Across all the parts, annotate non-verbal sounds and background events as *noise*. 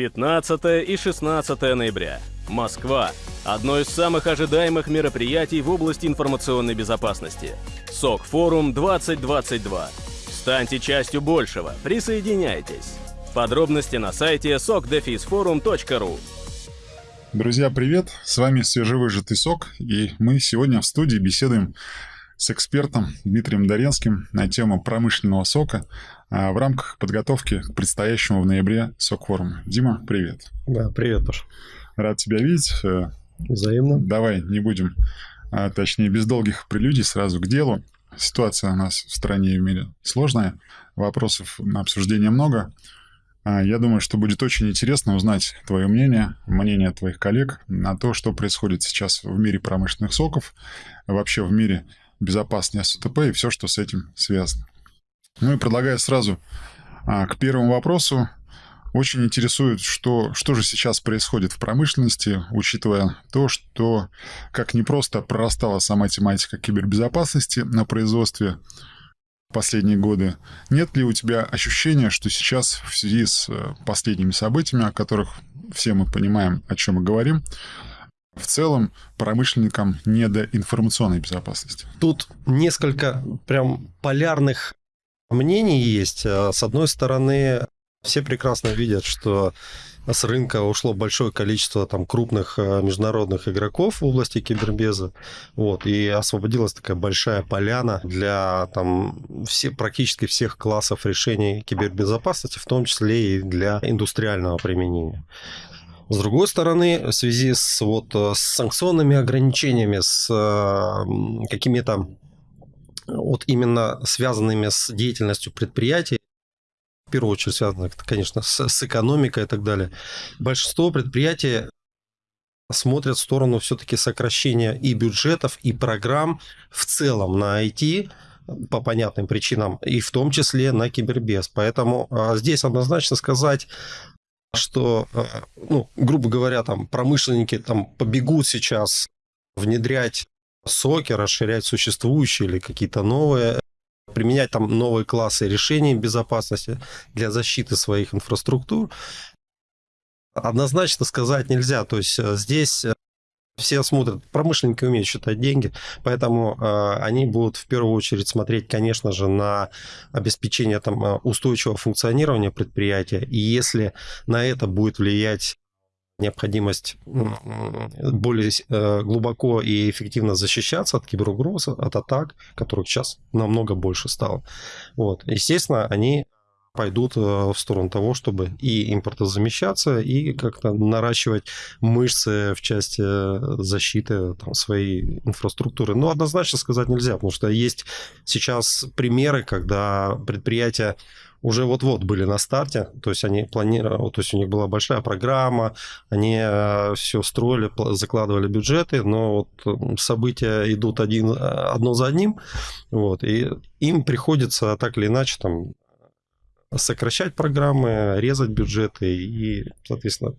15 и 16 ноября. Москва. Одно из самых ожидаемых мероприятий в области информационной безопасности. СОК-форум 2022. Станьте частью большего. Присоединяйтесь. Подробности на сайте sokdefisforum.ru Друзья, привет! С вами свежевыжатый сок, и мы сегодня в студии беседуем с экспертом Дмитрием Доренским на тему промышленного сока в рамках подготовки к предстоящему в ноябре сок-форума. Дима, привет! Да, привет, Паш. Рад тебя видеть. Э, Взаимно. Давай не будем, а, точнее, без долгих прелюдий сразу к делу. Ситуация у нас в стране и в мире сложная, вопросов на обсуждение много. А, я думаю, что будет очень интересно узнать твое мнение, мнение твоих коллег на то, что происходит сейчас в мире промышленных соков, вообще в мире безопасности СТП и все, что с этим связано. Ну и предлагаю сразу а, к первому вопросу. Очень интересует, что, что же сейчас происходит в промышленности, учитывая то, что как не просто прорастала сама тематика кибербезопасности на производстве последние годы. Нет ли у тебя ощущения, что сейчас в связи с э, последними событиями, о которых все мы понимаем, о чем мы говорим, в целом промышленникам не до информационной безопасности? Тут несколько прям полярных мнений есть. Э, с одной стороны, все прекрасно видят, что с рынка ушло большое количество там крупных э, международных игроков в области кибербеза, вот, и освободилась такая большая поляна для там все, практически всех классов решений кибербезопасности, в том числе и для индустриального применения. С другой стороны, в связи с, вот, э, с санкционными ограничениями, с э, какими-то вот именно связанными с деятельностью предприятий, в первую очередь связано, конечно, с, с экономикой и так далее. Большинство предприятий смотрят в сторону все-таки сокращения и бюджетов, и программ в целом на IT по понятным причинам, и в том числе на кибербез. Поэтому а, здесь однозначно сказать, что, а, ну, грубо говоря, там промышленники там побегут сейчас внедрять соки, расширять существующие или какие-то новые применять там новые классы решений безопасности для защиты своих инфраструктур. Однозначно сказать нельзя. То есть э, здесь э, все смотрят, промышленники умеют считать деньги, поэтому э, они будут в первую очередь смотреть, конечно же, на обеспечение там, устойчивого функционирования предприятия. И если на это будет влиять необходимость более э, глубоко и эффективно защищаться от киберугроз, от атак, которых сейчас намного больше стало. Вот. Естественно, они пойдут э, в сторону того, чтобы и импортозамещаться, и как-то наращивать мышцы в части э, защиты там, своей инфраструктуры. Но однозначно сказать нельзя, потому что есть сейчас примеры, когда предприятия уже вот-вот были на старте, то есть они планировали, то есть у них была большая программа, они э, все строили, закладывали бюджеты, но вот события идут один, одно за одним, вот, и им приходится так или иначе там сокращать программы, резать бюджеты и, соответственно,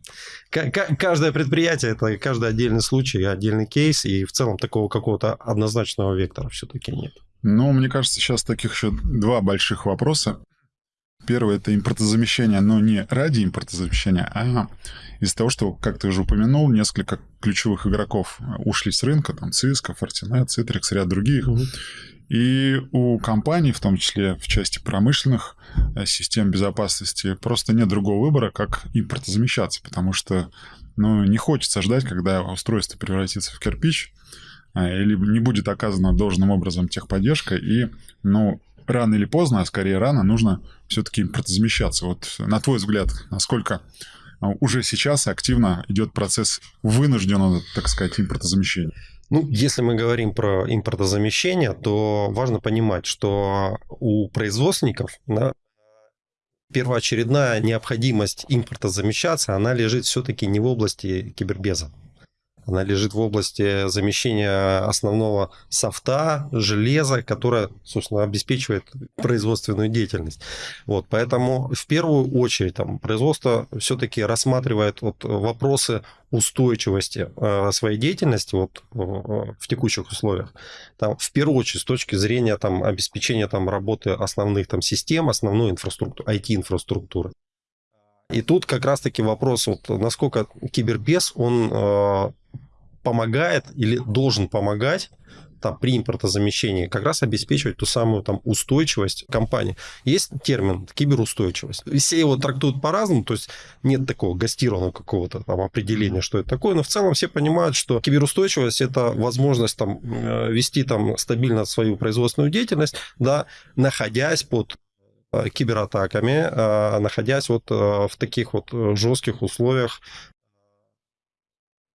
каждое предприятие это каждый отдельный случай, отдельный кейс, и в целом такого какого-то однозначного вектора все-таки нет. Ну, мне кажется, сейчас таких еще два больших вопроса. Первое – это импортозамещение, но не ради импортозамещения, а из-за того, что, как ты уже упомянул, несколько ключевых игроков ушли с рынка, там Cisco, Fortinet, Citrix, ряд других. Угу. И у компаний, в том числе в части промышленных э, систем безопасности, просто нет другого выбора, как импортозамещаться, потому что ну, не хочется ждать, когда устройство превратится в кирпич, э, или не будет оказана должным образом техподдержка, и, ну, рано или поздно, а скорее рано, нужно все-таки импортозамещаться. Вот на твой взгляд, насколько а, уже сейчас активно идет процесс вынужденного, так сказать, импортозамещения? Ну, если мы говорим про импортозамещение, то важно понимать, что у производственников да, первоочередная необходимость импортозамещаться, она лежит все-таки не в области кибербеза. Она лежит в области замещения основного софта, железа, которое, собственно, обеспечивает производственную деятельность. Вот, поэтому в первую очередь там, производство все-таки рассматривает вот, вопросы устойчивости э, своей деятельности вот, э, в текущих условиях. Там, в первую очередь с точки зрения там, обеспечения там, работы основных там, систем, основной инфраструктуры, IT-инфраструктуры. И тут как раз-таки вопрос, вот, насколько кибербез, он э, помогает или должен помогать там, при импортозамещении как раз обеспечивать ту самую там, устойчивость компании. Есть термин киберустойчивость. Все его трактуют по-разному, то есть нет такого гастированного какого-то там определения, что это такое, но в целом все понимают, что киберустойчивость – это возможность там, э, вести там, стабильно свою производственную деятельность, да, находясь под кибератаками, э, находясь вот в таких вот жестких условиях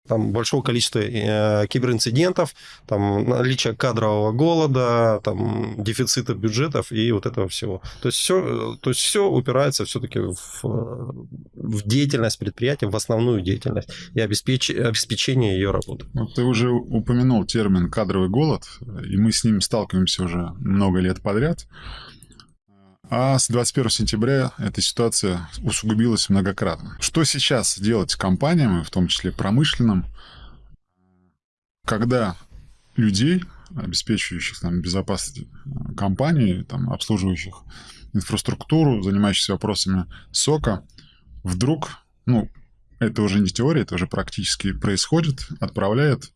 там большого количества э, киберинцидентов, там наличие кадрового голода, там дефицита бюджетов и вот этого всего. То есть все, то есть все упирается все-таки в, в деятельность предприятия, в основную деятельность и обеспеч, обеспечение ее работы. Ну, ты уже упомянул термин кадровый голод, и мы с ним сталкиваемся уже много лет подряд. А с 21 сентября эта ситуация усугубилась многократно. Что сейчас делать компаниям, в том числе промышленным, когда людей, обеспечивающих там, безопасность э, компании, там, обслуживающих инфраструктуру, занимающихся вопросами сока, вдруг, ну, это уже не теория, это уже практически происходит, отправляет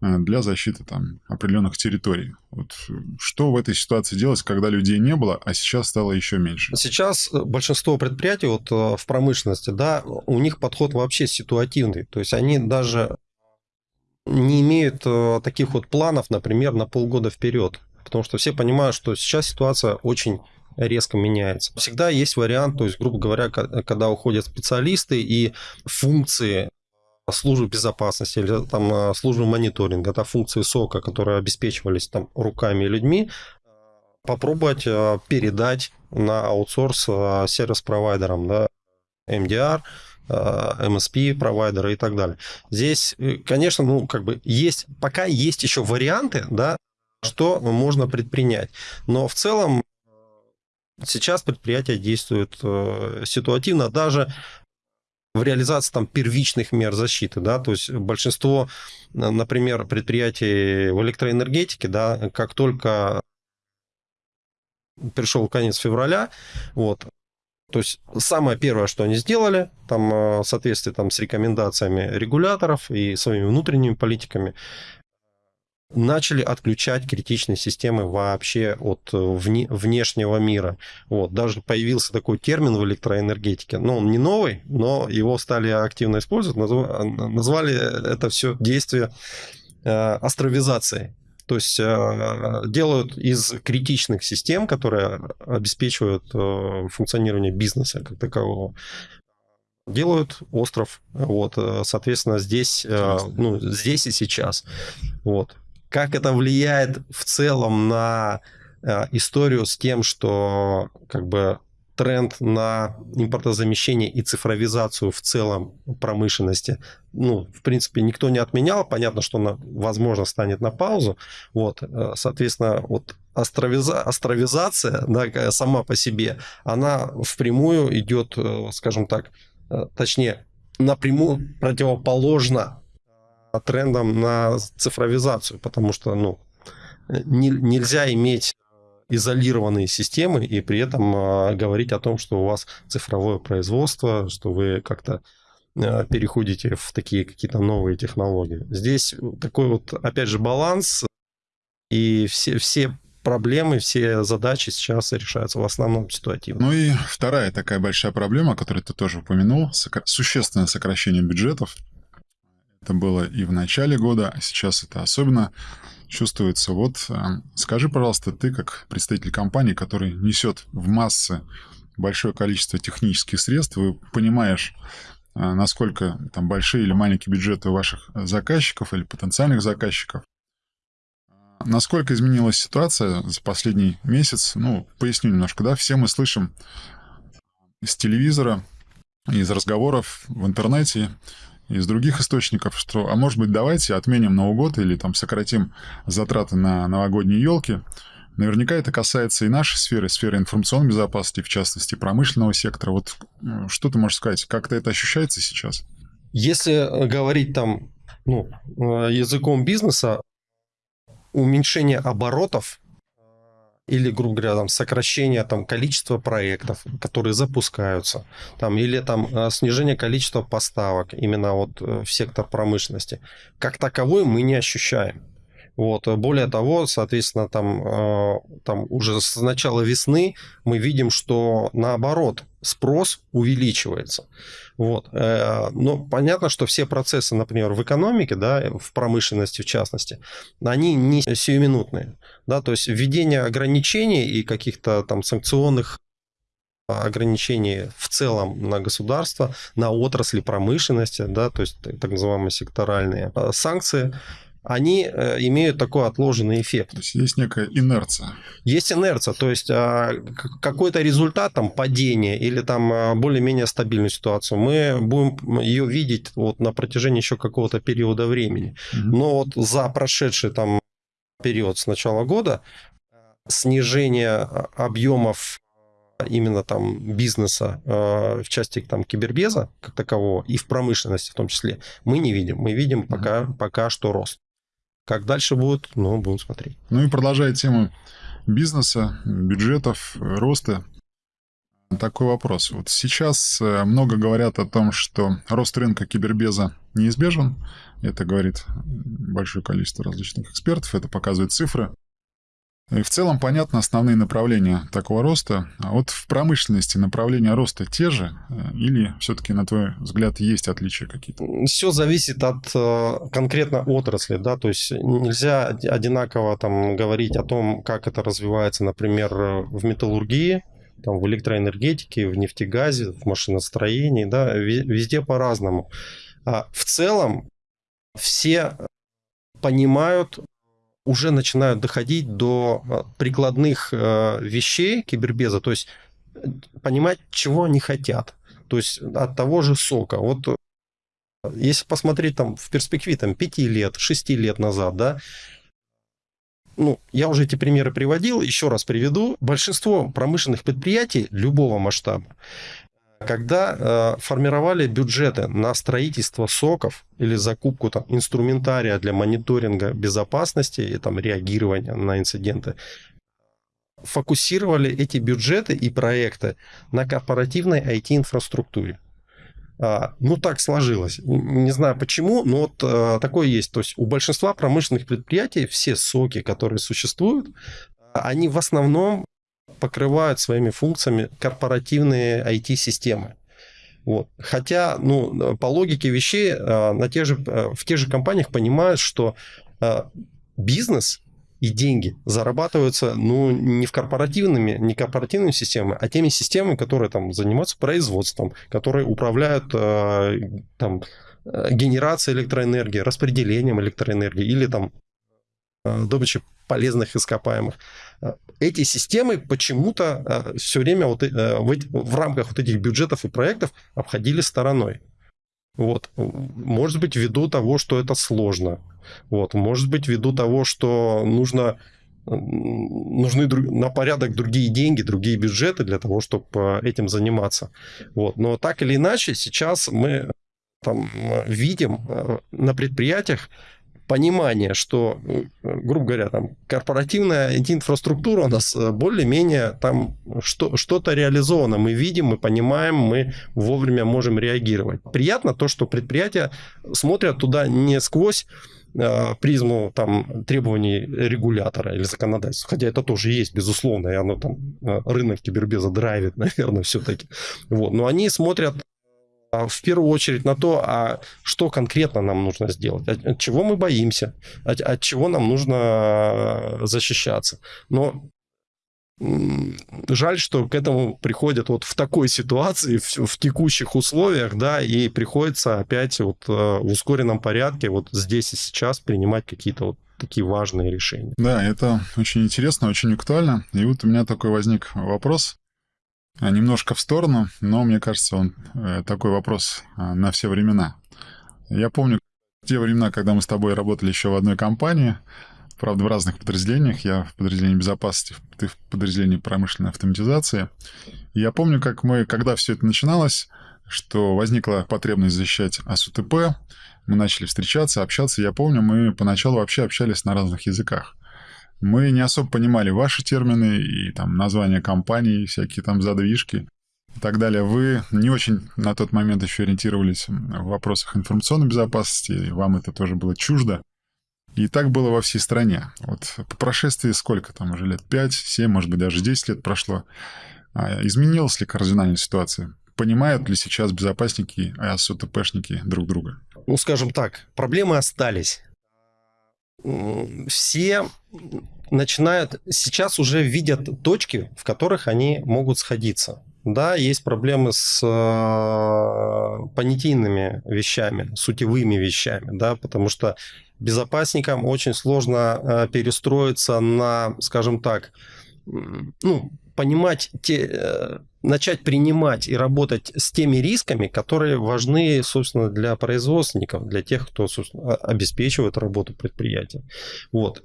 для защиты там определенных территорий. Вот что в этой ситуации делать, когда людей не было, а сейчас стало еще меньше? Сейчас э, большинство предприятий вот э, в промышленности, да, у них подход вообще ситуативный. То есть они даже не имеют таких вот планов, например, на полгода вперед. Потому что все понимают, что сейчас ситуация очень резко меняется. Всегда есть вариант, то есть, грубо говоря, когда уходят специалисты и функции службы безопасности или там а, службы мониторинга, да, функции СОКа, которые обеспечивались там руками и людьми, попробовать а, передать на аутсорс а, сервис-провайдерам, да, MDR, MSP провайдеры и так далее. Здесь, э, конечно, ну, как бы есть, пока есть еще варианты, да, что можно предпринять. Но в целом сейчас предприятия действуют э, ситуативно. Даже в реализации там первичных мер защиты, да, то есть большинство, например, предприятий в электроэнергетике, да, как только пришел конец февраля, вот, то есть самое первое, что они сделали, там, в соответствии там, с рекомендациями регуляторов и своими внутренними политиками, начали отключать критичные системы вообще от э, вне, внешнего мира. Вот. Даже появился такой термин в электроэнергетике. Ну, он не новый, но его стали активно использовать. Назвали это все действие э, астровизацией. То есть э, делают из критичных систем, которые обеспечивают функционирование бизнеса как такового, делают остров. Вот, соответственно, здесь, ну, здесь и сейчас. Вот как это влияет в целом на э, историю с тем, что как бы тренд на импортозамещение и цифровизацию в целом промышленности, ну, в принципе, никто не отменял. Понятно, что она, возможно, станет на паузу. Вот, э, соответственно, вот астровиза, астровизация да, сама по себе, она впрямую идет, э, скажем так, точнее, напрямую противоположно трендом на цифровизацию, потому что ну, не, нельзя иметь изолированные системы и при этом э, говорить о том, что у вас цифровое производство, что вы как-то э, переходите в такие какие-то новые технологии. Здесь такой вот, опять же, баланс, и все, все проблемы, все задачи сейчас решаются в основном ситуативно. Ну и вторая такая большая проблема, которую ты тоже упомянул, существенное сокращение бюджетов это было и в начале года, а сейчас это особенно чувствуется. Вот э, скажи, пожалуйста, ты как представитель компании, который несет в массы большое количество технических средств, вы понимаешь, э, насколько там большие или маленькие бюджеты ваших заказчиков или потенциальных заказчиков. Насколько изменилась ситуация за последний месяц? Ну, поясню немножко, да, все мы слышим из телевизора, из разговоров в интернете из других источников, что, а может быть, давайте отменим Новый год или там сократим затраты на новогодние елки. Наверняка это касается и нашей сферы, сферы информационной безопасности, в частности, промышленного сектора. Вот что ты можешь сказать, как-то это ощущается сейчас? Если говорить там ну, языком бизнеса, уменьшение оборотов или, грубо говоря, там, сокращение там, количества проектов, которые запускаются, там, или там, э, снижение количества поставок именно вот э, в сектор промышленности, как таковой мы не ощущаем. Вот. Более того, соответственно, там, э, там уже с начала весны мы видим, что наоборот спрос увеличивается. Вот. Э, но понятно, что все процессы, например, в экономике, да, в промышленности в частности, они не сиюминутные. Да, то есть введение ограничений и каких-то там санкционных ограничений в целом на государство, на отрасли промышленности, да, то есть так называемые секторальные э, санкции, они э, имеют такой отложенный эффект. То есть есть некая инерция. Есть инерция, то есть а, какой-то результат, там, падение или там а, более-менее стабильную ситуацию, мы будем ее видеть вот на протяжении еще какого-то периода времени. Mm-hmm. Но вот за прошедший там период с начала года снижение а, объемов именно там бизнеса э, в части там кибербеза как такового и в промышленности в том числе мы не видим. Мы видим пока, пока что рост. Как дальше будет, ну, будем смотреть. Ну и продолжая тему бизнеса, бюджетов, роста, такой вопрос. Вот сейчас э, много говорят о том, что рост рынка кибербеза неизбежен. Это говорит большое количество различных экспертов, это показывают цифры. И в целом понятно основные направления такого роста. А вот в промышленности направления роста те же? Э, или все-таки, на твой взгляд, есть отличия какие-то? Все зависит от э, конкретно отрасли, да, то есть нельзя одинаково там говорить о том, как это развивается, например, в металлургии, там, в электроэнергетике, в нефтегазе, в машиностроении, да, везде по-разному. А в целом все понимают уже начинают доходить до э, прикладных э, вещей кибербеза, то есть э, понимать, чего они хотят. То есть от того же сока. Вот если посмотреть там в перспективе там, 5 лет, 6 лет назад, да, ну, я уже эти примеры приводил, еще раз приведу. Большинство промышленных предприятий любого масштаба когда э, формировали бюджеты на строительство соков или закупку там, инструментария для мониторинга безопасности и там, реагирования на инциденты, фокусировали эти бюджеты и проекты на корпоративной IT-инфраструктуре. А, ну, так сложилось. Не знаю почему, но вот а, такое есть. То есть у большинства промышленных предприятий все соки, которые существуют, они в основном покрывают своими функциями корпоративные IT-системы. Вот. Хотя, ну, по логике вещей, э, на тех же, э, в тех же компаниях понимают, что э, бизнес и деньги зарабатываются, ну, не в корпоративными, не корпоративными системами, а теми системами, которые там занимаются производством, которые управляют там генерацией электроэнергии, распределением электроэнергии или там добычей полезных ископаемых эти системы почему-то э, все время вот э, в, рамках вот этих бюджетов и проектов обходили стороной. Вот. Может быть, ввиду того, что это сложно. Вот. Может быть, ввиду того, что нужно нужны на порядок другие деньги, другие бюджеты для того, чтобы этим заниматься. Вот. Но так или иначе, сейчас мы там видим э, на предприятиях понимание, что, э, грубо говоря, там корпоративная инфраструктура у нас э, более-менее там что, что-то реализовано. Мы видим, мы понимаем, мы вовремя можем реагировать. Приятно то, что предприятия смотрят туда не сквозь э, призму там, требований регулятора или законодательства. Хотя это тоже есть, безусловно, и оно там рынок кибербеза драйвит, *laughs* наверное, все-таки. Вот. Но они смотрят в первую очередь на то, а что конкретно нам нужно сделать, от, от чего мы боимся, от, от чего нам нужно а, защищаться. Но жаль, что к этому приходят вот в такой ситуации, в, в текущих условиях, да, и приходится опять вот а, в ускоренном порядке вот здесь и сейчас принимать какие-то вот такие важные решения. Да, это очень интересно, очень актуально. И вот у меня такой возник вопрос. А, немножко в сторону, но мне кажется, он э, такой вопрос а, на все времена. Я помню те времена, когда мы с тобой работали еще в одной компании, правда, в разных подразделениях. Я в подразделении безопасности, ты в подразделении промышленной автоматизации. И я помню, как мы, когда все это начиналось, что возникла потребность защищать АСУТП, мы начали встречаться, общаться. Я помню, мы поначалу вообще общались на разных языках. Мы не особо понимали ваши термины и там названия компаний, всякие там задвижки и так далее. Вы не очень на тот момент еще ориентировались в вопросах информационной безопасности, и вам это тоже было чуждо. И так было во всей стране. Вот по прошествии сколько там уже лет? 5, 7, может быть, даже 10 лет прошло. А изменилась ли кардинальная ситуация? Понимают ли сейчас безопасники и АСУТПшники друг друга? Ну, скажем так, проблемы остались. Все начинают, сейчас уже видят точки, в которых они могут сходиться. Да, есть проблемы с э, понятийными вещами, сутевыми вещами, да, потому что безопасникам очень сложно э, перестроиться на, скажем так, ну, понимать те, э, начать принимать и работать с теми рисками, которые важны, собственно, для производственников, для тех, кто обеспечивает работу предприятия. Вот.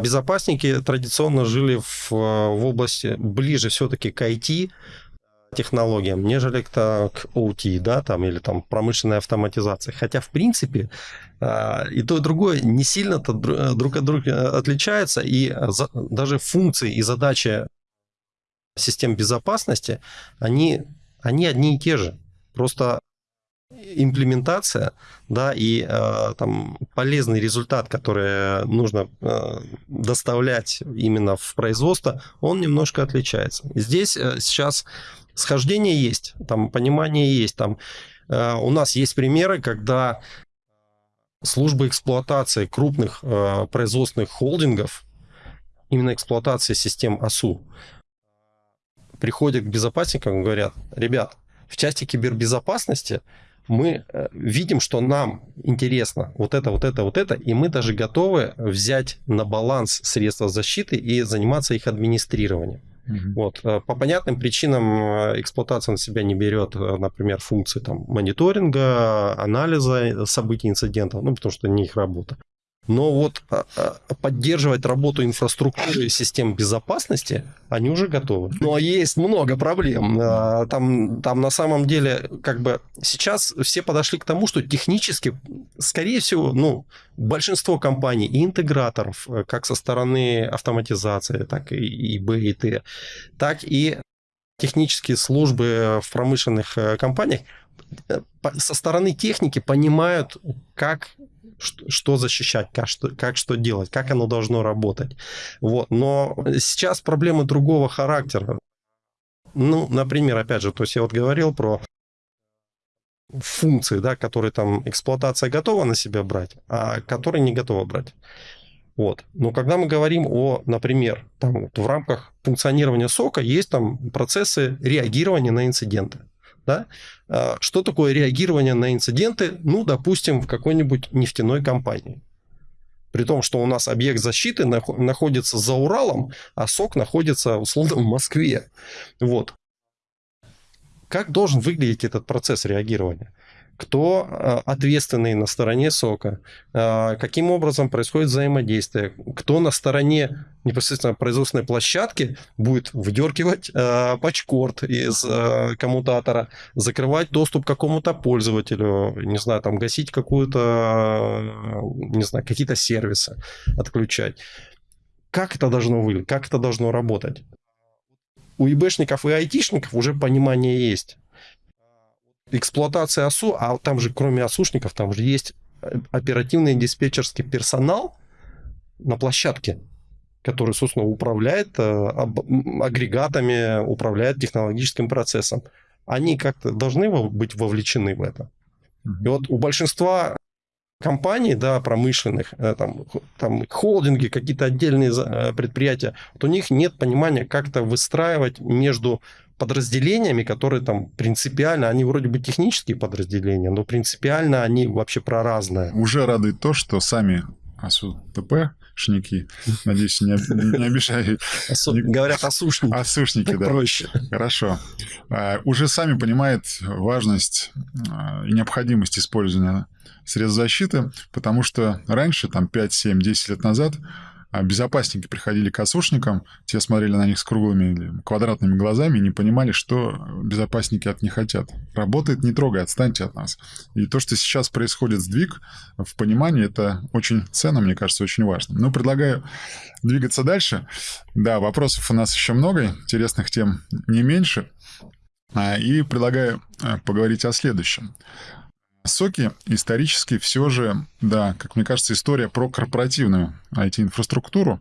Безопасники традиционно жили в, в области ближе все-таки к IT, технологиям, нежели к, к OT, да, там, или там промышленной автоматизации. Хотя, в принципе, а, и то, и другое не сильно-то друг от друга отличаются, и даже функции и задачи систем безопасности, они, они одни и те же. Просто имплементация, да, и э, там полезный результат, который нужно э, доставлять именно в производство, он немножко отличается. Здесь э, сейчас схождение есть, там понимание есть, там э, у нас есть примеры, когда службы эксплуатации крупных э, производственных холдингов, именно эксплуатация систем АСУ, приходят к безопасникам и говорят, ребят, в части кибербезопасности мы э, видим, что нам интересно вот это, вот это, вот это, и мы даже готовы взять на баланс средства защиты и заниматься их администрированием. Угу. Вот. Э, по понятным причинам э, эксплуатация на себя не берет, например, функции там, мониторинга, анализа событий, инцидентов, ну, потому что не их работа. Но вот а, а, поддерживать работу инфраструктуры и систем безопасности они уже готовы. Но есть много проблем. А, там, там на самом деле как бы сейчас все подошли к тому, что технически, скорее всего, ну, большинство компаний и интеграторов, э, как со стороны автоматизации, так и, Б, и Т, так и технические службы в промышленных э, компаниях э, со стороны техники понимают, как что, защищать, как что, как что делать, как оно должно работать. Вот. Но сейчас проблемы другого характера. Ну, например, опять же, то есть я вот говорил про функции, да, которые там эксплуатация готова на себя брать, а которые не готова брать. Вот. Но когда мы говорим о, например, там, вот в рамках функционирования сока есть там процессы реагирования на инциденты. Да? А, что такое реагирование на инциденты, ну, допустим, в какой-нибудь нефтяной компании? При том, что у нас объект защиты находится за Уралом, а СОК находится, условно, в Москве. Вот. Как должен выглядеть этот процесс реагирования? Кто а, ответственный на стороне сока, а, каким образом происходит взаимодействие, кто на стороне непосредственно производственной площадки будет выдергивать э, патчкорд из э, коммутатора, закрывать доступ к какому-то пользователю, не знаю, там гасить какую-то, не знаю, какие-то сервисы отключать. Как это должно выглядеть, как это должно работать? У ИБшников и айтишников уже понимание есть эксплуатация АСУ, а там же кроме АСУшников, там же есть оперативный диспетчерский персонал на площадке, который, собственно, управляет э, агрегатами, управляет технологическим процессом. Они как-то должны быть вовлечены в это. И вот у большинства компаний, да, промышленных, э, там, там холдинги, какие-то отдельные э, предприятия, вот у них нет понимания, как-то выстраивать между подразделениями, которые там принципиально, они вроде бы технические подразделения, но принципиально они вообще про разное. Уже радует то, что сами АСУ ТП шники, надеюсь, не, не обижаю. Асу, не... Говорят асушники. Асушники, так да. проще. Хорошо. А, уже сами понимают важность а, и необходимость использования средств защиты, потому что раньше, там 5, 7, 10 лет назад, безопасники приходили к осушникам, те смотрели на них с круглыми или квадратными глазами и не понимали, что безопасники от них хотят. Работает, не трогай, отстаньте от нас. И то, что сейчас происходит сдвиг в понимании, это очень ценно, мне кажется, очень важно. Ну, предлагаю двигаться дальше. Да, вопросов у нас еще много, интересных тем не меньше. А, и предлагаю а, поговорить о следующем. Соки исторически все же, да, как мне кажется, история про корпоративную IT-инфраструктуру.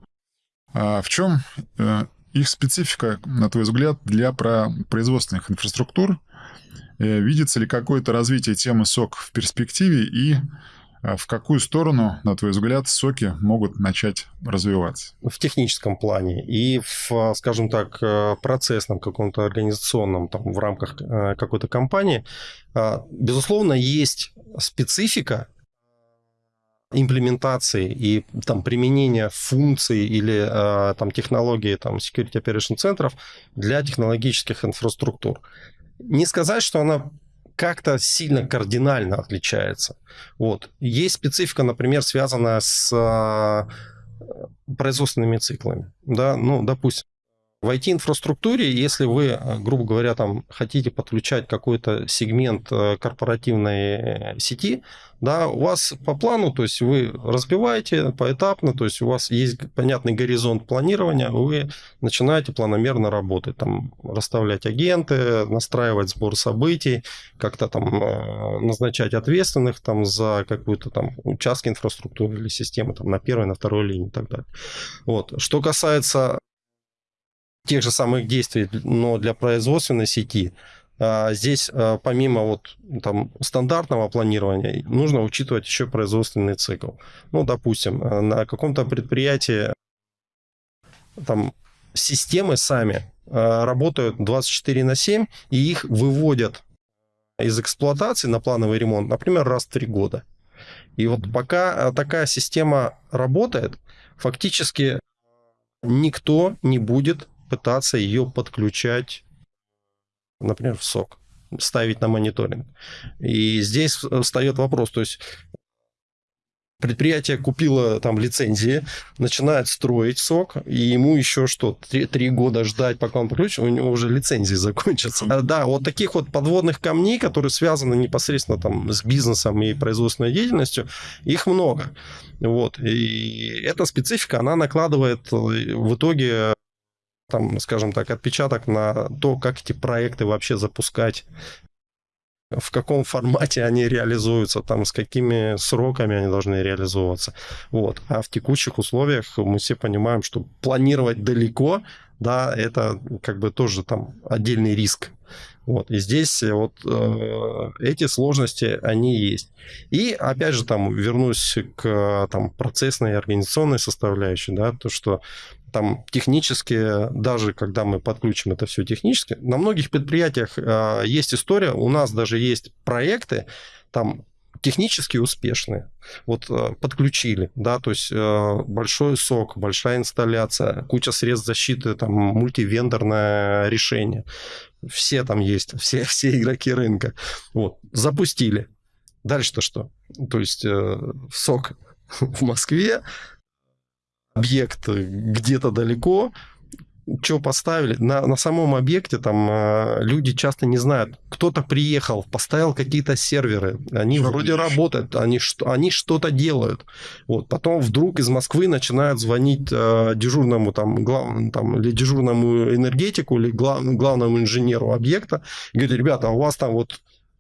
А в чем э, их специфика, на твой взгляд, для производственных инфраструктур? Э, видится ли какое-то развитие темы сок в перспективе и в какую сторону, на твой взгляд, соки могут начать развиваться? В техническом плане и в, скажем так, э, процессном каком-то организационном, там, в рамках э, какой-то компании, а, безусловно, есть специфика имплементации и там применения функций или там технологии там security operation центров для технологических инфраструктур. Не сказать, что она как-то сильно кардинально отличается. Вот. Есть специфика, например, связанная с а, производственными циклами. Да? Ну, допустим, в IT-инфраструктуре, если вы, э, грубо говоря, там хотите подключать какой-то сегмент э, корпоративной сети, да, у вас по плану, то есть вы разбиваете поэтапно, то есть у вас есть понятный горизонт планирования, вы начинаете планомерно работать, там, расставлять агенты, настраивать сбор событий, как-то там э, назначать ответственных там за какую-то там участки инфраструктуры или системы там на первой, на второй линии и так далее. Вот. Что касается тех же самых действий, но для производственной сети, а, здесь а, помимо вот там стандартного планирования нужно учитывать еще производственный цикл. Ну, допустим, а, на каком-то предприятии там системы сами работают 24 на 7, и их выводят из эксплуатации на плановый ремонт, например, раз в три года. И вот пока такая система работает, фактически никто не будет пытаться ее подключать, например, в сок, ставить на мониторинг. И здесь встает вопрос, то есть предприятие купило там лицензии, начинает строить сок, и ему еще что, три, три года ждать, пока он подключит, у него уже лицензии закончатся. А, да, вот таких вот подводных камней, которые связаны непосредственно там с бизнесом и производственной деятельностью, их много. Вот. И эта специфика, она накладывает в итоге там, скажем так, отпечаток на то, как эти проекты вообще запускать, в каком формате они реализуются, там, с какими сроками они должны реализовываться. Вот. А в текущих условиях мы все понимаем, что планировать далеко, да, это как бы тоже там отдельный риск. Вот. И здесь вот э, эти сложности, они есть. И опять же там вернусь к там, процессной и организационной составляющей, да, то, что там технически, даже когда мы подключим это все технически, на многих предприятиях э, есть история, у нас даже есть проекты, там технически успешные. Вот э, подключили, да, то есть э, большой сок, большая инсталляция, куча средств защиты, там мультивендорное решение. Все там есть, *laughs* все, все игроки рынка. Вот, запустили. Дальше-то что? То есть э, сок *laughs* в Москве, объект где-то далеко, что поставили, на, на самом объекте там э, люди часто не знают, кто-то приехал, поставил какие-то серверы, они что вроде видишь? работают, они, что, они что-то делают. Вот, потом вдруг из Москвы начинают звонить э, дежурному там, глав, там, или дежурному энергетику, или глав, главному инженеру объекта, и говорят, ребята, у вас там вот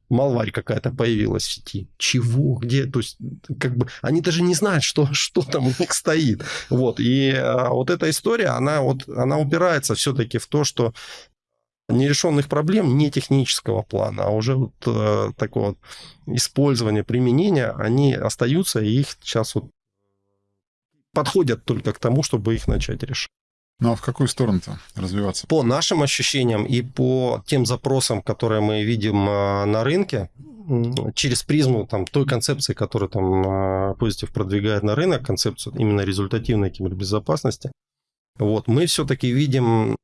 малварь какая-то появилась в сети. Чего? Где? То есть, как бы, они даже не знают, что, *laughs* что там у них стоит. Вот. И а, вот эта история, она, вот, она упирается все-таки в то, что нерешенных проблем не технического плана, а уже вот э, такого использования, применения, они остаются, и их сейчас вот подходят только к тому, чтобы их начать решать. Ну а в какую сторону-то развиваться? По нашим ощущениям и по тем запросам, которые мы видим а, на рынке, через призму там, той концепции, которую там а, продвигает на рынок, концепцию именно результативной кибербезопасности, вот, мы все-таки видим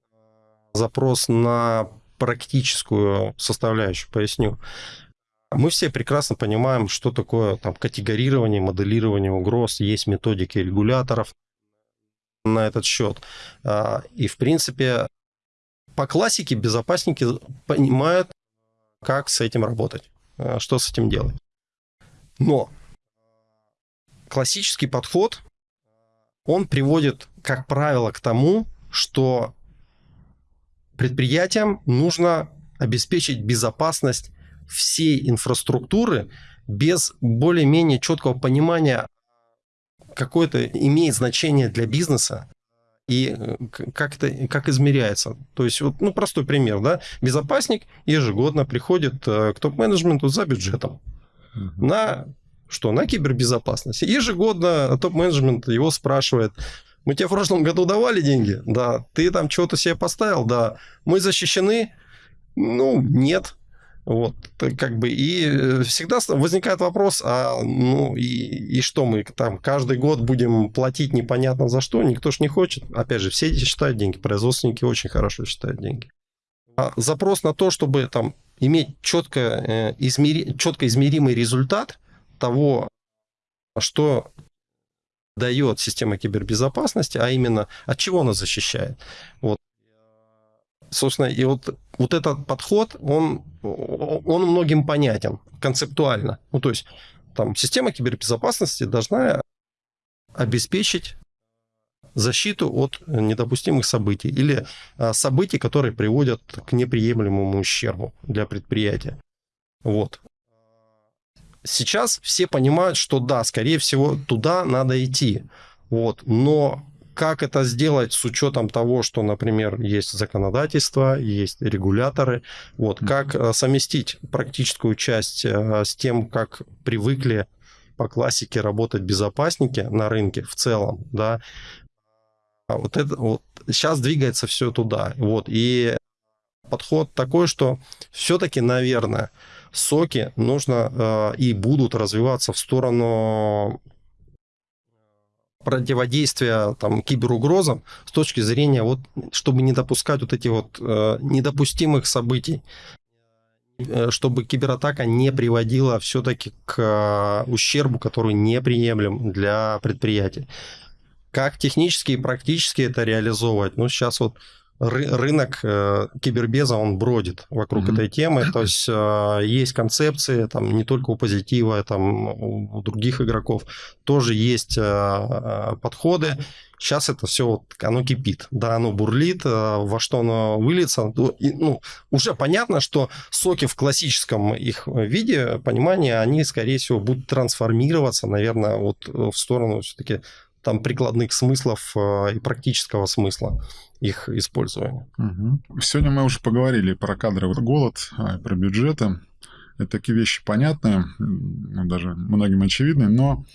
запрос на практическую составляющую, поясню. Мы все прекрасно понимаем, что такое там, категорирование, моделирование угроз, есть методики регуляторов, на этот счет. А, и, в принципе, по классике безопасники понимают, как с этим работать, а, что с этим делать. Но классический подход, он приводит, как правило, к тому, что предприятиям нужно обеспечить безопасность всей инфраструктуры без более-менее четкого понимания, какое это имеет значение для бизнеса и э, как это как измеряется. То есть, вот, ну, простой пример, да, безопасник ежегодно приходит э, к топ-менеджменту за бюджетом uh-huh. на что? На кибербезопасность. Ежегодно топ-менеджмент его спрашивает, мы тебе в прошлом году давали деньги? Да. Ты там что-то себе поставил? Да. Мы защищены? Ну, нет. Вот, как бы, и э, всегда возникает вопрос, а, ну, и, и что мы там каждый год будем платить непонятно за что, никто ж не хочет. Опять же, все эти считают деньги, производственники очень хорошо считают деньги. А запрос на то, чтобы там иметь четко, э, измери, четко измеримый результат того, что дает система кибербезопасности, а именно от чего она защищает. Вот собственно, и вот, вот этот подход, он, он многим понятен концептуально. Ну, то есть, там, система кибербезопасности должна обеспечить защиту от недопустимых событий или а, событий, которые приводят к неприемлемому ущербу для предприятия. Вот. Сейчас все понимают, что да, скорее всего, туда надо идти. Вот. Но как это сделать с учетом того, что, например, есть законодательство, есть регуляторы, вот, как э, совместить практическую часть э, с тем, как привыкли по классике работать безопасники на рынке в целом, да, а вот это вот сейчас двигается все туда, вот, и подход такой, что все-таки, наверное, соки нужно э, и будут развиваться в сторону противодействия там, киберугрозам с точки зрения, вот, чтобы не допускать вот этих вот э, недопустимых событий, э, чтобы кибератака не приводила все-таки к э, ущербу, который неприемлем для предприятий. Как технически и практически это реализовывать? Ну, сейчас вот рынок э, кибербеза, он бродит вокруг mm-hmm. этой темы. *clears throat* То есть э, есть концепции, там не только у позитива, там у других игроков тоже есть э, подходы. Сейчас это все вот, оно кипит, да, оно бурлит, во что оно выльется. Ну, ну, уже понятно, что соки в классическом их виде, понимания, они, скорее всего, будут трансформироваться, наверное, вот в сторону все-таки там прикладных смыслов и практического смысла их использования. Угу. Сегодня мы уже поговорили про кадровый голод, а, про бюджеты. Это такие вещи понятные, ну, даже многим очевидные, но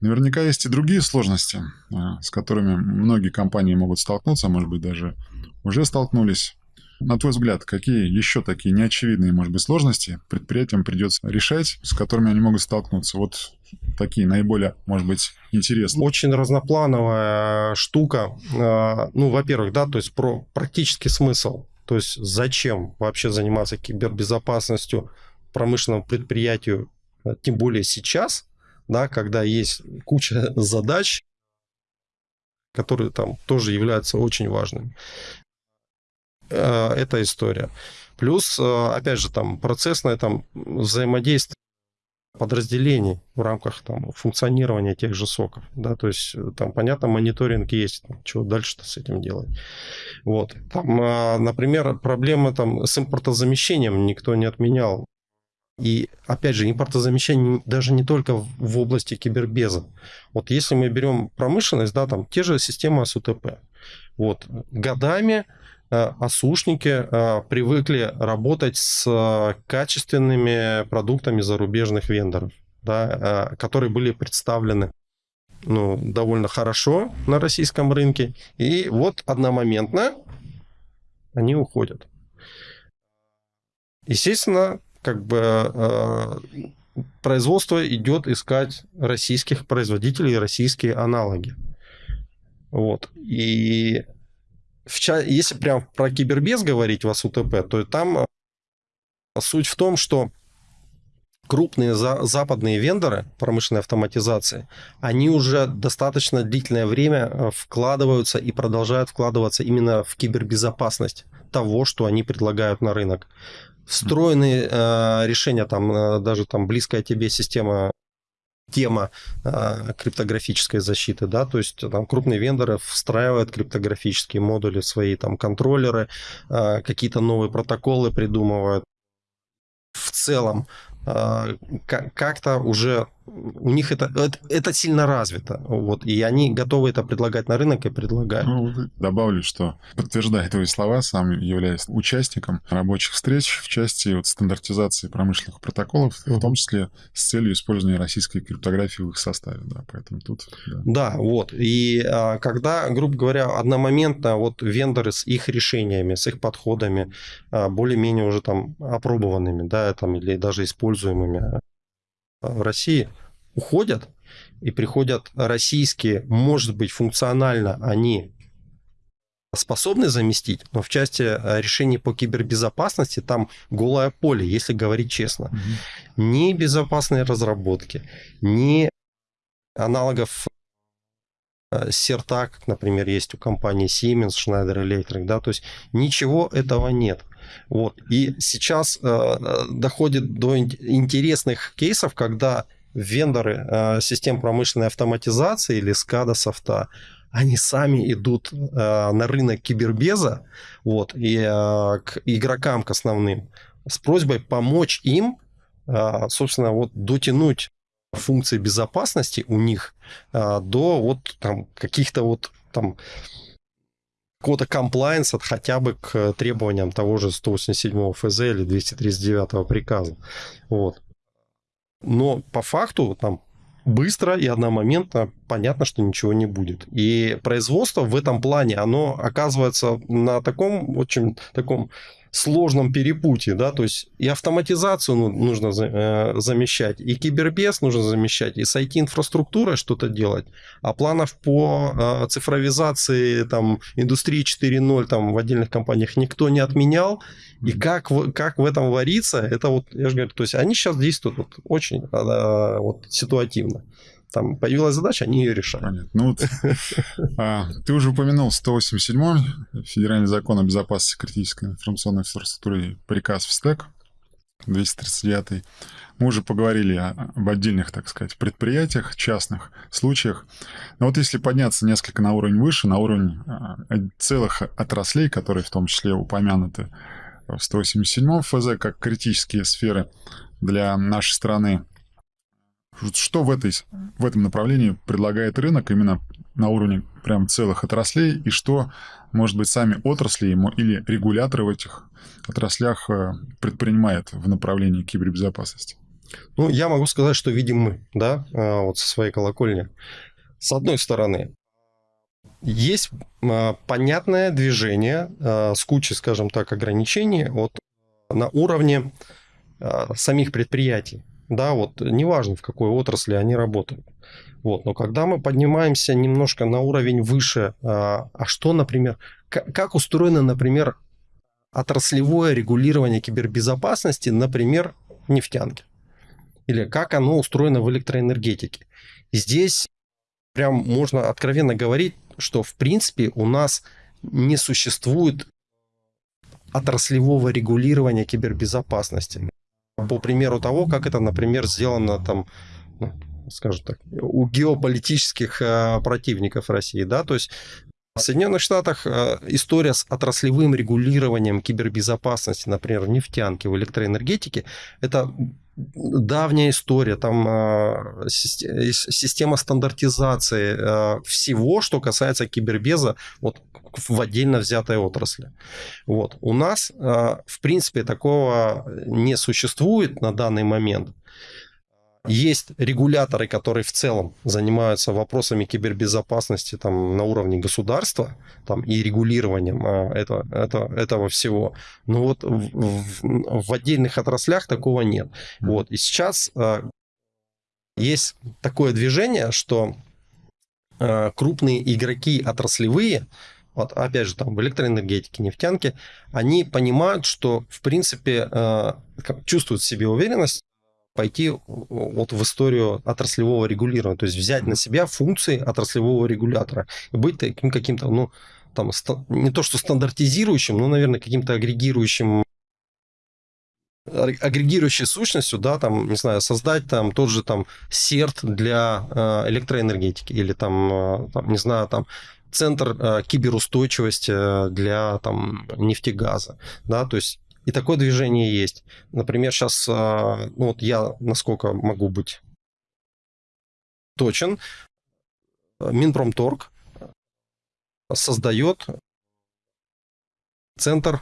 наверняка есть и другие сложности, а, с которыми многие компании могут столкнуться, может быть, даже уже столкнулись. На твой взгляд, какие еще такие неочевидные, может быть, сложности предприятиям придется решать, с которыми они могут столкнуться? Вот такие наиболее, может быть, интересные. Очень разноплановая штука. А, ну, во-первых, да, то есть про практический смысл. То есть зачем вообще заниматься кибербезопасностью промышленному предприятию, а, тем более сейчас, да, когда есть куча *laughs* задач, которые там тоже являются очень важными. Э, эта история. Плюс, э, опять же, там процессное там, взаимодействие подразделений в рамках там, функционирования тех же соков. Да, то есть э, там, понятно, мониторинг есть, там, что дальше-то с этим делать. Вот. Там, например, проблема там, с импортозамещением никто не отменял. И, опять же, импортозамещение даже не только в области кибербеза. Вот если мы берем промышленность, да, там те же системы СУТП. Вот, годами осушники э, э, привыкли работать с э, качественными продуктами зарубежных вендоров, да, которые были представлены ну, довольно хорошо на российском рынке. И вот одномоментно они уходят. Естественно, как бы производство идет искать российских производителей, российские аналоги. Вот. И если прям про кибербез говорить в АСУТП, то там э, суть в том, что крупные за, западные вендоры промышленной автоматизации, они уже достаточно длительное время э, вкладываются и продолжают вкладываться именно в кибербезопасность того, что они предлагают на рынок. Встроенные э, решения, там э, даже там близкая тебе система тема э, криптографической защиты, да, то есть там крупные вендоры встраивают криптографические модули, свои там контроллеры, э, какие-то новые протоколы придумывают. В целом а, как-то уже у них это, это, это сильно развито. Вот, и они готовы это предлагать на рынок и предлагают. Ну, добавлю, что подтверждая твои слова, сам являюсь участником рабочих встреч в части вот, стандартизации промышленных протоколов, в том числе с целью использования российской криптографии в их составе. Да, поэтому тут... Да, да вот. И а, когда, грубо говоря, одномоментно вот вендоры с их решениями, с их подходами, а, более-менее уже там опробованными, да, там, или даже используемыми России уходят, и приходят российские, может быть, функционально они способны заместить, но в части э, решений по кибербезопасности там голое поле, если говорить честно. Угу. Ни безопасной разработки, ни аналогов CERTA, как, например, есть у компании Siemens, Schneider Electric, да, то есть ничего этого нет. Вот. И сейчас э, э доходит до интересных кейсов, когда вендоры э, систем промышленной автоматизации или SCADA софта, они сами идут э, на рынок кибербеза вот, и э, к игрокам, к основным, с просьбой помочь им, э, собственно, вот дотянуть функции безопасности у них э, до вот там каких-то вот там какого-то комплайенса хотя бы к требованиям того же 187 ФЗ или 239 приказа. Вот. Но по факту там быстро и одномоментно понятно, что ничего не будет. И производство в этом плане, оно оказывается на таком очень таком сложном перепутье, да, то есть и автоматизацию ну, нужно э, замещать, и кибербез нужно замещать, и с IT-инфраструктурой что-то делать, а планов по э, цифровизации там индустрии 4.0 там в отдельных компаниях никто не отменял, и как, как в этом вариться, это вот, я же говорю, то есть они сейчас действуют вот очень э, вот, ситуативно там появилась задача, они ее решают. Понятно. Ну, вот, а, ты уже упомянул 187 Федеральный закон о безопасности критической информационной инфраструктуры приказ в СТЭК 239. Мы уже поговорили об отдельных, так сказать, предприятиях, частных случаях. Но вот если подняться несколько на уровень выше, на уровень а, целых отраслей, которые в том числе упомянуты в 187 ФЗ как критические сферы для нашей страны, что в, этой, в этом направлении предлагает рынок именно на уровне прям целых отраслей, и что, может быть, сами отрасли или регуляторы в этих отраслях э, предпринимают в направлении кибербезопасности? Ну, я могу сказать, что видим мы, да, э, вот со своей колокольни. С одной стороны, есть э, понятное движение с кучей, скажем так, ограничений вот, на уровне самих предприятий да, вот неважно в какой отрасли они работают. Вот, но когда мы поднимаемся немножко на уровень выше, а, а что, например, как, устроено, например, отраслевое регулирование кибербезопасности, например, нефтянки? Или как оно устроено в электроэнергетике? Здесь прям можно откровенно говорить, что в принципе у нас не существует отраслевого регулирования кибербезопасности по примеру того, как это, например, сделано там, ну, скажем так, у геополитических э, противников России, да, то есть в Соединенных Штатах э, история с отраслевым регулированием кибербезопасности, например, в нефтянке, в электроэнергетике, это давняя история, там э, система стандартизации всего, что касается кибербеза, вот в отдельно взятой отрасли. Вот. У нас, а, в принципе, такого не существует на данный момент. Есть регуляторы, которые в целом занимаются вопросами кибербезопасности там, на уровне государства там, и регулированием а, этого, этого, этого всего. Но вот в, в, в отдельных отраслях такого нет. Вот. И сейчас а, есть такое движение, что крупные игроки отраслевые вот опять же там в электроэнергетике, нефтянке, они понимают, что в принципе э, чувствуют в себе уверенность пойти вот в историю отраслевого регулирования, то есть взять на себя функции отраслевого регулятора и быть таким каким-то, ну, там, не то что стандартизирующим, но, наверное, каким-то агрегирующим агрегирующей сущностью, да, там, не знаю, создать там тот же там серт для э, электроэнергетики или там, э, там, не знаю, там центр э, киберустойчивости для там нефтегаза, да, то есть и такое движение есть. Например, сейчас, ну вот я, насколько могу быть точен, Минпромторг создает центр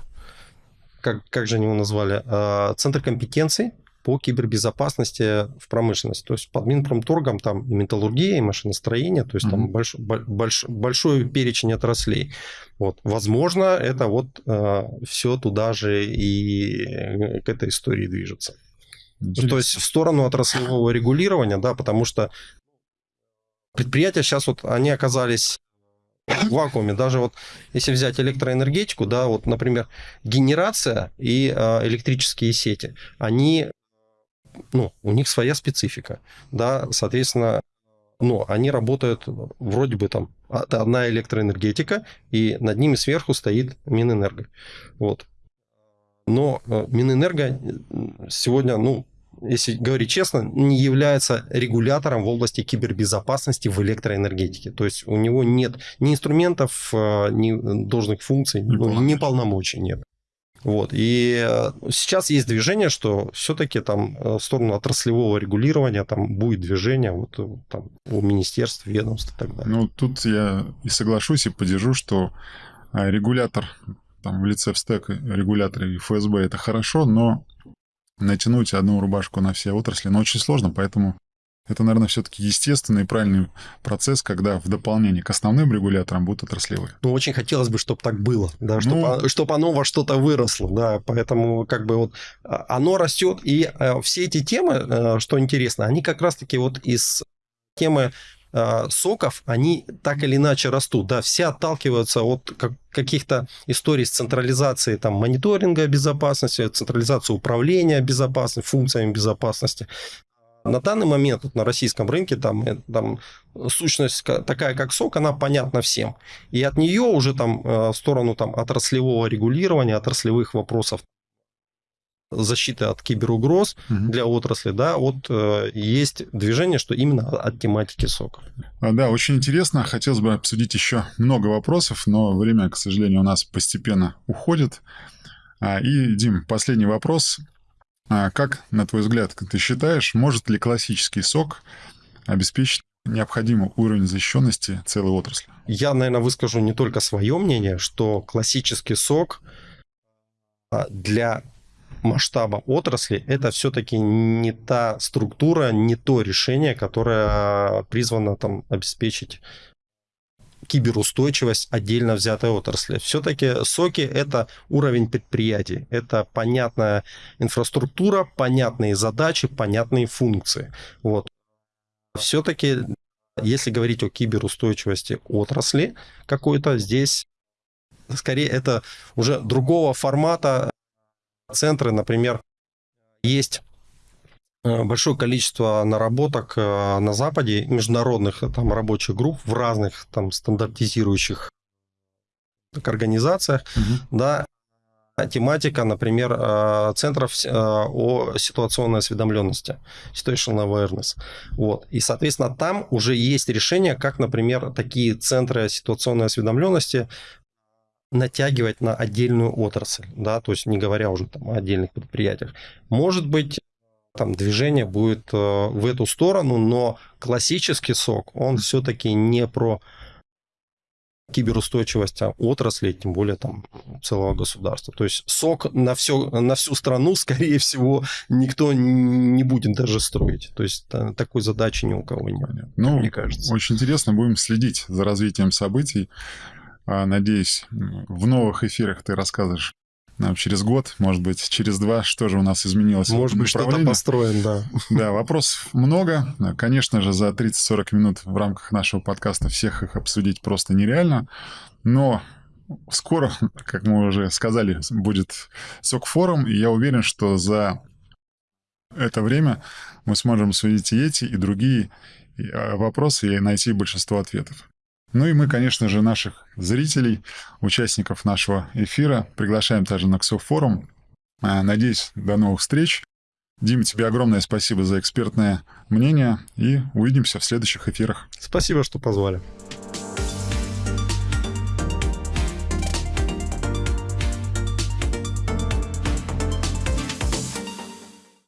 как, как же они его назвали, а, Центр компетенций по кибербезопасности в промышленности. То есть под Минпромторгом там и металлургия, и машиностроение, то есть mm-hmm. там больш, больш, большой перечень отраслей. Вот. Возможно, это вот э, все туда же и к этой истории движется. Интересно. То есть в сторону отраслевого регулирования, да, потому что предприятия сейчас вот, они оказались в вакууме. Даже вот если взять электроэнергетику, да, вот, например, генерация и э, электрические сети, они, ну, у них своя специфика, да, соответственно, ну, они работают вроде бы там одна электроэнергетика, и над ними сверху стоит Минэнерго. Вот. Но э, Минэнерго сегодня, ну, если говорить честно, не является регулятором в области кибербезопасности в электроэнергетике. То есть у него нет ни инструментов, э, ни должных функций, не ну, ни полномочий нет. Вот. И э, сейчас есть движение, что все-таки там э, в сторону отраслевого регулирования там будет движение вот, там, у министерств, ведомств и так далее. Ну, тут я и соглашусь, и поддержу, что регулятор там в лице ВСТЭК, регулятор и ФСБ это хорошо, но натянуть одну рубашку на все отрасли, но очень сложно, поэтому это, наверное, все-таки естественный и правильный процесс, когда в дополнение к основным регуляторам будут отраслевые. Ну, очень хотелось бы, чтобы так было, да, чтобы, ну, чтобы оно во что-то выросло, да, поэтому как бы вот а, оно растет, и э, все эти темы, э, что интересно, они как раз-таки вот из темы Э, соков, они так или иначе растут, да, все отталкиваются от каких-то историй с централизацией там, мониторинга безопасности, централизации управления безопасностью, функциями безопасности. На данный момент вот, на российском рынке там, э, там сущность такая, как сок, она понятна всем. И от нее уже там э, в сторону там, отраслевого регулирования, отраслевых вопросов защиты от киберугроз угу. для отрасли, да, вот э, есть движение, что именно от тематики сока. А, да, очень интересно. Хотелось бы обсудить еще много вопросов, но время, к сожалению, у нас постепенно уходит. А, и, Дим, последний вопрос. А, как, на твой взгляд, ты считаешь, может ли классический сок обеспечить необходимый уровень защищенности целой отрасли? Я, наверное, выскажу не только свое мнение, что классический сок для масштаба отрасли, это все-таки не та структура, не то решение, которое призвано там обеспечить киберустойчивость отдельно взятой отрасли. Все-таки соки – это уровень предприятий, это понятная инфраструктура, понятные задачи, понятные функции. Вот. Все-таки, если говорить о киберустойчивости отрасли какой-то, здесь скорее это уже другого формата центры, например, есть большое количество наработок э, на Западе, международных э, там рабочих групп в разных там стандартизирующих так, организациях, угу. да, тематика, например, центров о ситуационной осведомленности, situational awareness. Вот. И, соответственно, там уже есть решение, как, например, такие центры ситуационной осведомленности натягивать на отдельную отрасль, да, то есть не говоря уже там о отдельных предприятиях. Может быть, там движение будет э, в эту сторону, но классический сок, он все-таки не про киберустойчивость а отрасли, тем более там целого государства. То есть сок на, все, на всю страну, *laughs* скорее всего, никто не будет даже строить. То есть такой задачи ни у кого нет, ну, мне кажется. Очень интересно, будем следить за развитием событий. А, надеюсь, в новых эфирах ты расскажешь через год, может быть, через два, что же у нас изменилось. Может быть, что-то построим, да. *laughs* Да, вопросов много. Конечно же, за 30-40 минут в рамках нашего подкаста всех их обсудить просто нереально. Но скоро, как мы уже сказали, будет СОК-форум, и я уверен, что за это время мы сможем обсудить и эти, и другие а, вопросы и найти большинство ответов. Ну и мы, конечно же, наших зрителей, участников нашего эфира приглашаем также на КСО форум. А, надеюсь, до новых встреч. Дим, тебе огромное спасибо за экспертное мнение и увидимся в следующих эфирах. Спасибо, что позвали.